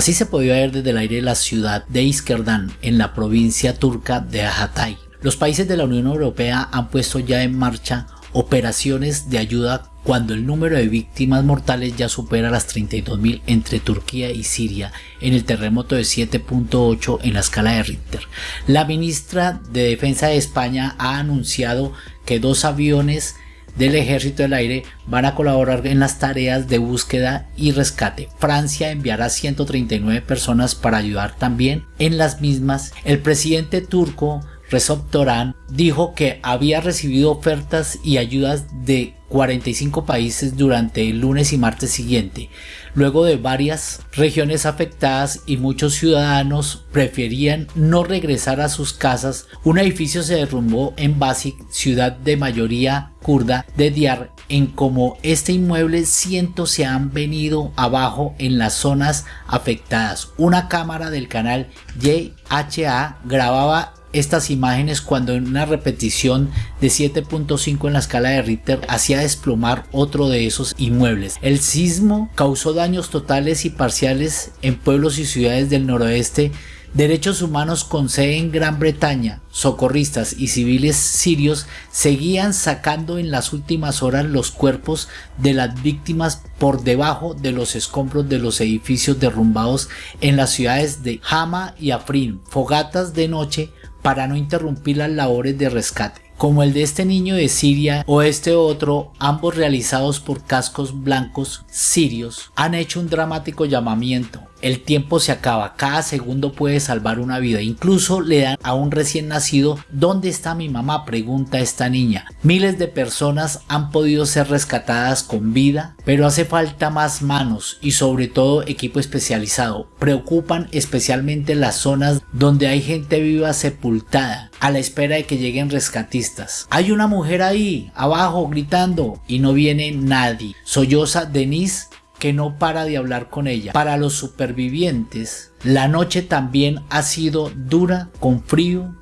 Así se podía ver desde el aire la ciudad de Iskerdan, en la provincia turca de Hatay. Los países de la Unión Europea han puesto ya en marcha operaciones de ayuda cuando el número de víctimas mortales ya supera las 32.000 entre Turquía y Siria en el terremoto de 7.8 en la escala de Richter. La ministra de Defensa de España ha anunciado que dos aviones del Ejército del Aire van a colaborar en las tareas de búsqueda y rescate. Francia enviará 139 personas para ayudar también en las mismas. El presidente turco Recep dijo que había recibido ofertas y ayudas de 45 países durante el lunes y martes siguiente, luego de varias regiones afectadas y muchos ciudadanos preferían no regresar a sus casas. Un edificio se derrumbó en Basik, ciudad de mayoría kurda de Diyar, en como este inmueble cientos se han venido abajo en las zonas afectadas. Una cámara del canal YHA grababa estas imágenes cuando en una repetición de 7.5 en la escala de Richter hacía desplomar otro de esos inmuebles. El sismo causó daños totales y parciales en pueblos y ciudades del noroeste Derechos Humanos con sede en Gran Bretaña, socorristas y civiles sirios seguían sacando en las últimas horas los cuerpos de las víctimas por debajo de los escombros de los edificios derrumbados en las ciudades de Hama y Afrin, fogatas de noche para no interrumpir las labores de rescate, como el de este niño de Siria o este otro, ambos realizados por cascos blancos sirios, han hecho un dramático llamamiento el tiempo se acaba, cada segundo puede salvar una vida. Incluso le dan a un recién nacido, ¿dónde está mi mamá? pregunta esta niña. Miles de personas han podido ser rescatadas con vida, pero hace falta más manos y sobre todo equipo especializado. Preocupan especialmente las zonas donde hay gente viva sepultada a la espera de que lleguen rescatistas. Hay una mujer ahí, abajo, gritando y no viene nadie. Solloza Denise que no para de hablar con ella. Para los supervivientes, la noche también ha sido dura con frío,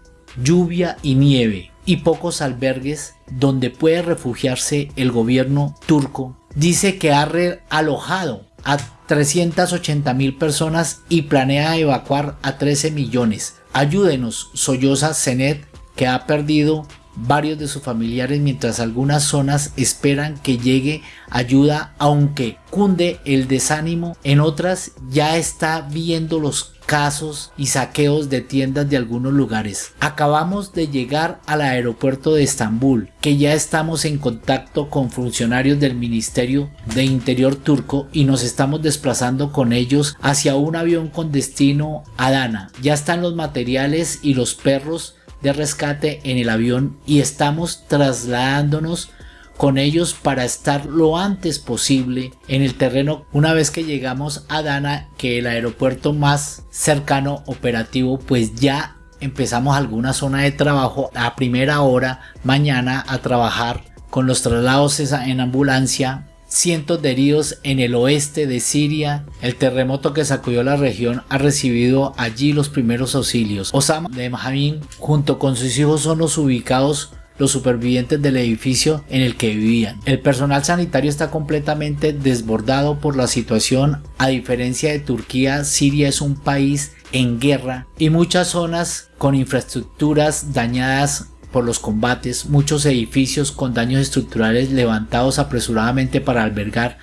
lluvia y nieve y pocos albergues donde puede refugiarse el gobierno turco. Dice que ha realojado a 380 mil personas y planea evacuar a 13 millones. Ayúdenos, solloza Zenet, que ha perdido varios de sus familiares mientras algunas zonas esperan que llegue ayuda aunque cunde el desánimo en otras ya está viendo los casos y saqueos de tiendas de algunos lugares. Acabamos de llegar al aeropuerto de Estambul, que ya estamos en contacto con funcionarios del Ministerio de Interior turco y nos estamos desplazando con ellos hacia un avión con destino a Dana. Ya están los materiales y los perros de rescate en el avión y estamos trasladándonos con ellos para estar lo antes posible en el terreno una vez que llegamos a Dana que el aeropuerto más cercano operativo pues ya empezamos alguna zona de trabajo a primera hora mañana a trabajar con los traslados en ambulancia cientos de heridos en el oeste de Siria. El terremoto que sacudió la región ha recibido allí los primeros auxilios. Osama de Mahamin junto con sus hijos son los ubicados los supervivientes del edificio en el que vivían. El personal sanitario está completamente desbordado por la situación. A diferencia de Turquía, Siria es un país en guerra y muchas zonas con infraestructuras dañadas por los combates, muchos edificios con daños estructurales levantados apresuradamente para albergar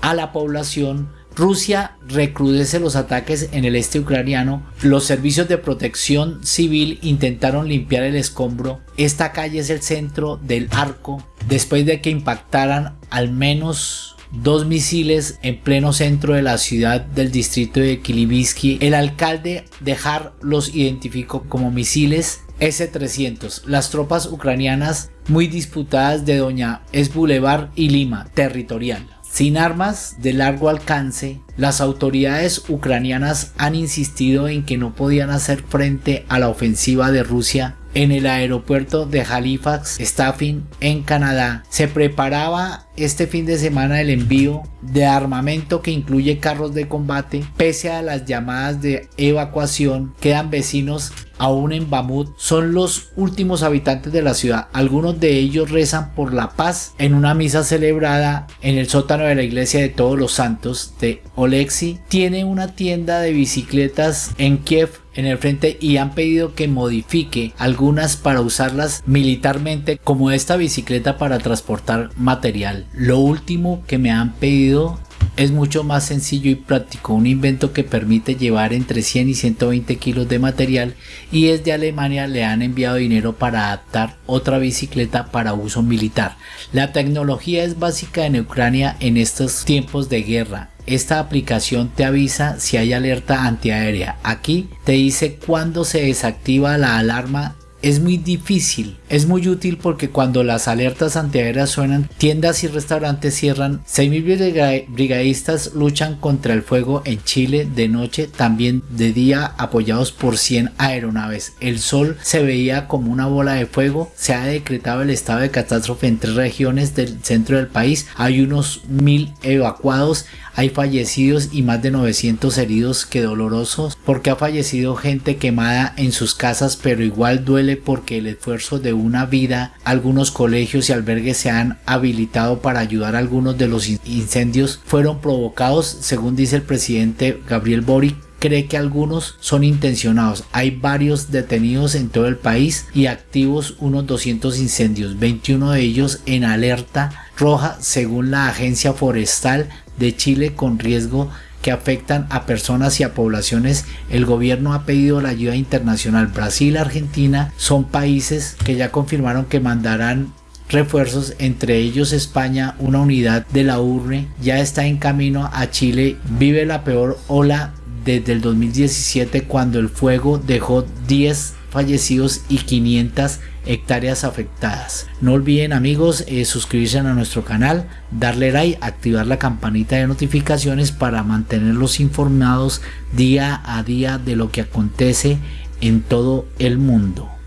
a la población, Rusia recrudece los ataques en el este ucraniano, los servicios de protección civil intentaron limpiar el escombro, esta calle es el centro del arco, después de que impactaran al menos dos misiles en pleno centro de la ciudad del distrito de Kilivisky, el alcalde de Har los identificó como misiles S-300, las tropas ucranianas muy disputadas de Doña Es Boulevard y Lima, territorial. Sin armas de largo alcance, las autoridades ucranianas han insistido en que no podían hacer frente a la ofensiva de Rusia en el aeropuerto de Halifax, Staffing, en Canadá. Se preparaba este fin de semana el envío de armamento que incluye carros de combate. Pese a las llamadas de evacuación, quedan vecinos aún en Bamut. Son los últimos habitantes de la ciudad. Algunos de ellos rezan por la paz en una misa celebrada en el sótano de la iglesia de todos los santos de Olexi. Tiene una tienda de bicicletas en Kiev en el frente y han pedido que modifique algunas para usarlas militarmente como esta bicicleta para transportar material. Lo último que me han pedido es mucho más sencillo y práctico, un invento que permite llevar entre 100 y 120 kilos de material y desde Alemania le han enviado dinero para adaptar otra bicicleta para uso militar. La tecnología es básica en Ucrania en estos tiempos de guerra esta aplicación te avisa si hay alerta antiaérea. Aquí te dice cuándo se desactiva la alarma es muy difícil. Es muy útil porque cuando las alertas antiaéreas suenan, tiendas y restaurantes cierran. 6.000 brigadistas luchan contra el fuego en Chile de noche, también de día apoyados por 100 aeronaves. El sol se veía como una bola de fuego. Se ha decretado el estado de catástrofe en tres regiones del centro del país. Hay unos mil evacuados. Hay fallecidos y más de 900 heridos que dolorosos porque ha fallecido gente quemada en sus casas pero igual duele porque el esfuerzo de una vida, algunos colegios y albergues se han habilitado para ayudar a algunos de los incendios fueron provocados según dice el presidente Gabriel Boric cree que algunos son intencionados. Hay varios detenidos en todo el país y activos unos 200 incendios, 21 de ellos en alerta roja según la agencia forestal de Chile con riesgo que afectan a personas y a poblaciones, el gobierno ha pedido la ayuda internacional. Brasil, Argentina son países que ya confirmaron que mandarán refuerzos, entre ellos España, una unidad de la URNE ya está en camino a Chile, vive la peor ola desde el 2017 cuando el fuego dejó 10 fallecidos y 500 hectáreas afectadas. No olviden amigos eh, suscribirse a nuestro canal, darle like, activar la campanita de notificaciones para mantenerlos informados día a día de lo que acontece en todo el mundo.